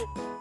えっ?